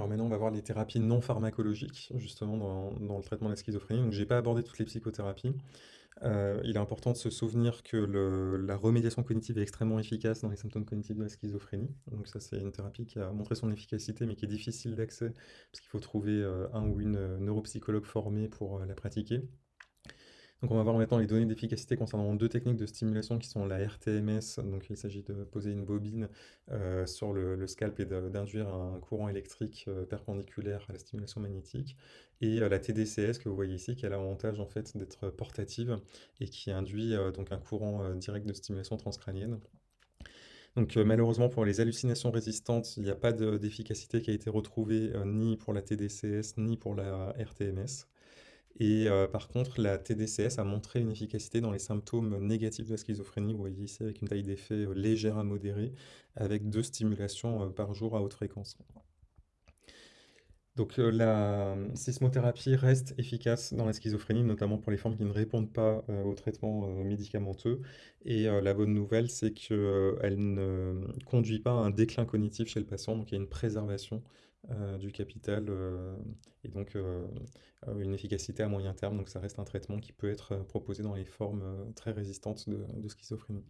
Alors maintenant, on va voir les thérapies non pharmacologiques, justement, dans, le traitement de la schizophrénie. Donc, j'ai pas abordé toutes les psychothérapies. Euh, il est important de se souvenir que la remédiation cognitive est extrêmement efficace dans les symptômes cognitifs de la schizophrénie. Donc ça, c'est une thérapie qui a montré son efficacité, mais qui est difficile d'accès, parce qu'il faut trouver euh, un ou une euh, neuropsychologue formée pour la pratiquer. On va voir maintenant les données d'efficacité concernant deux techniques de stimulation qui sont la RTMS, donc il s'agit de poser une bobine euh, sur le, scalp et d'induire un courant électrique euh, perpendiculaire à la stimulation magnétique, et euh, la TDCS que vous voyez ici qui a l'avantage en fait d'être portative et qui induit donc un courant direct de stimulation transcrânienne. Donc malheureusement pour les hallucinations résistantes, il n'y a pas de- d'efficacité qui a été retrouvée ni pour la TDCS ni pour la RTMS. Et euh, par contre, la TDCS a montré une efficacité dans les symptômes négatifs de la schizophrénie, vous voyez ici avec une taille d'effet euh, légère à modérée, avec deux stimulations euh, par jour à haute fréquence. Donc euh, la sismothérapie reste efficace dans la schizophrénie, notamment pour les formes qui ne répondent pas euh, au traitement euh, médicamenteux. Et euh, la bonne nouvelle, c'est qu'elle ne conduit pas à un déclin cognitif chez le patient, donc il y a une préservation du capital et donc une efficacité à moyen terme. Donc ça reste un traitement qui peut être proposé dans les formes très résistantes de schizophrénie.